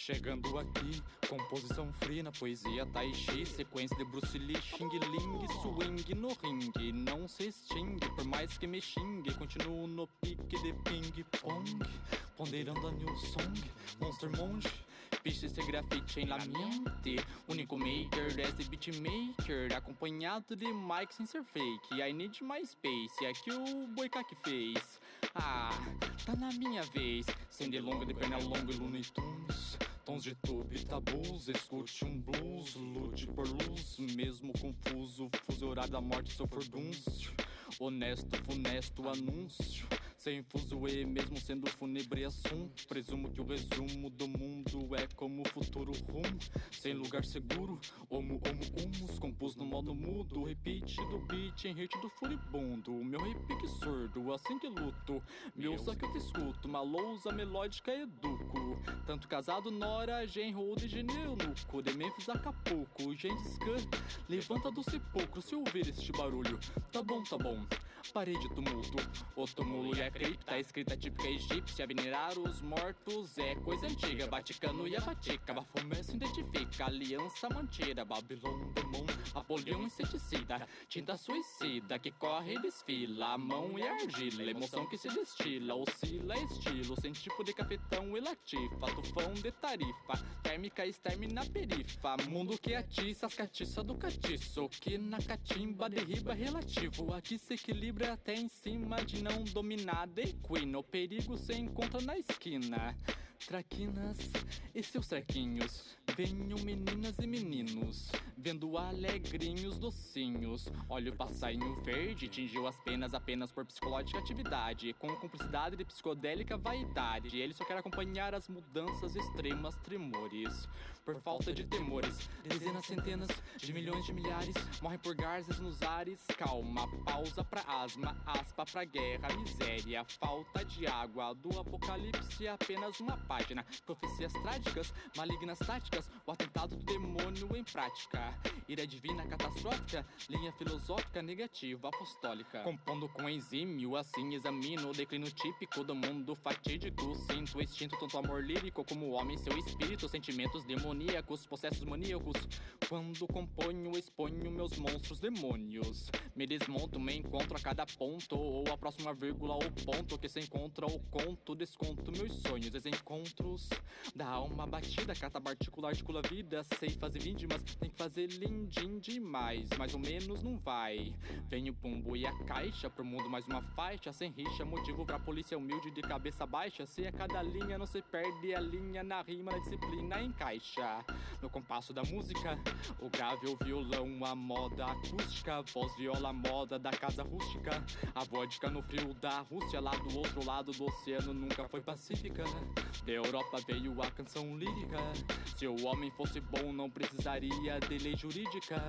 Chegando aqui, composição free na poesia Tai Chi Sequência de Bruce Lee, Xing Ling Swing no ringue, não se extingue Por mais que me xingue, continuo no pique de ping-pong Ponderando a new song, Monster Monge Bicho, esse grafite em la mente. Único maker desse beatmaker Acompanhado de Mike sem ser fake. I need my space, é que o Boicaque fez. Ah, tá na minha vez. Sem delonga, de perna longa e Looney Tunes De tube, tabus, escute um blues Lute por luz, mesmo confuso Fuso horário da morte, sou furdúncio Honesto, funesto anúncio sem fuzuê, mesmo sendo fúnebre assunto Presumo que o resumo do mundo é como o futuro rumo. Sem lugar seguro, homo, homo, humus Compus no modo mudo, repeat do beat em hit do furibundo Meu repique surdo, assim que luto. Meu que eu te escuto, uma lousa melódica educo. Tanto casado, nora, genro de geneunuco De Memphis, Acapulco, Gengis Khan Levanta do sepulcro. Se ouvir este barulho Tá bom, tá bom, parei de tumulto O túmulo é cripta, escrita típica egípcia Venerar os mortos é coisa antiga. Vaticano e a Vatica, Bafomé se identifica Aliança mantida, Babilônia, Demon Apolion inseticida, tinta suicida Que corre e desfila, a mão e a argila Emoção que se destila, oscila estilo Sem tipo de cafetão e latifa Tufão de tarifa, térmica exterme na perifa Mundo que atiça as catiças do catiço Que na catimba derriba relativo Aqui se equilibra até em cima de não dominar Equino, perigo se encontra na esquina Traquinas e seus trequinhos. Venham meninas e meninos Vendo alegrinhos docinhos. Olha o passarinho verde Tingiu as penas apenas por psicológica atividade. Com cumplicidade de psicodélica vaidade Ele só quer acompanhar as mudanças extremas tremores. Por falta de temores Dezenas, centenas de milhões de milhares. Morrem por garzas nos ares. Calma, pausa pra asma Aspa pra guerra, miséria Falta de água Do apocalipse apenas uma página Profecias trágicas, malignas táticas o atentado do demônio em prática. Ira divina catastrófica Linha filosófica negativa apostólica. Compondo com exímio Assim examino o declínio típico Do mundo fatídico. Sinto o instinto tanto amor lírico Como o homem seu espírito Sentimentos demoníacos Processos maníacos. Quando componho exponho meus monstros demônios. Me desmonto, me encontro a cada ponto Ou a próxima vírgula ou ponto Que se encontra o conto Desconto meus sonhos. Os encontros. Da alma batida Catabarticular articula a vida, sei fazer víndimas Tem que fazer lindim demais, mais ou menos não vai. Vem o pumbo e a caixa, pro mundo mais uma faixa. Sem rixa, motivo pra polícia humilde de cabeça baixa. Se a cada linha não se perde a linha Na rima, na disciplina encaixa. No compasso da música, o grave, o violão A moda acústica, voz, viola, moda da casa rústica. A vodka no frio da Rússia Lá do outro lado do oceano nunca foi pacífica Europa veio a canção lírica Se o homem fosse bom, não precisaria de lei jurídica.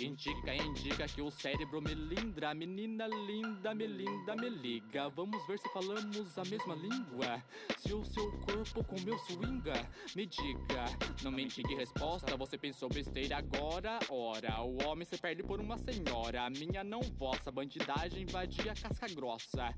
Indica, indica que o cérebro melindra. Menina linda, melinda, me liga. Vamos ver se falamos a mesma língua. Se o seu corpo com meu swinga, me diga. Não me indique resposta, você pensou besteira agora. Ora, o homem se perde por uma senhora. A minha não vossa, bandidagem invadia casca grossa.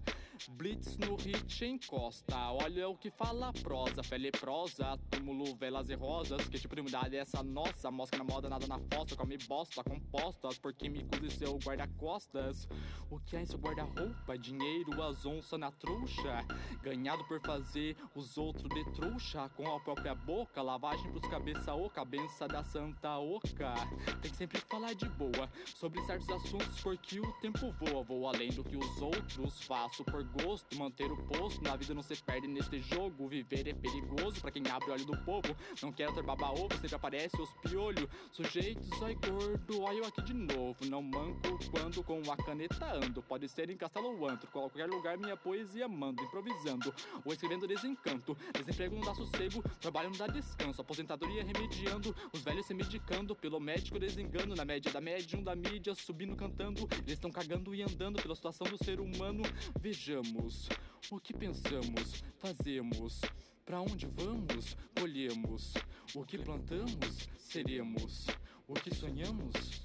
Blitz no hit encosta. Olha o que fala a prosa, fé leprosa, túmulo, velas e rosas. Que tipo de umidade é essa nossa? Mosca na moda, nada na fossa, come bosta, compostas por químicos e seu guarda-costas. O que é em seu guarda-roupa? Dinheiro, as onças na trouxa. Ganhado por fazer os outros de trouxa com a própria boca. Lavagem pros cabeça oca, benção da santa oca. Tem que sempre falar de boa sobre certos assuntos porque o tempo voa. Vou além do que os outros faço por gosto. Manter o posto, na vida não se perde neste jogo. Viver é perigoso pra quem abre o olho do povo. Não quero ter baba ovo, sempre aparece os piolho. Sujeitos, ai gordo, eu aqui de novo. Não manco quando com a caneta ando. Pode ser em castelo ou antro, qualquer lugar minha poesia mando. Improvisando ou escrevendo desencanto. Desemprego não dá sossego, trabalho não dá descanso. Aposentadoria remediando, os velhos se medicando. Pelo médico desengano, na média da médium da mídia, subindo cantando. Eles estão cagando e andando pela situação do ser humano. Vejamos o que pensamos, fazemos. Pra onde vamos, colhemos. O que plantamos, seremos. O que sonhamos,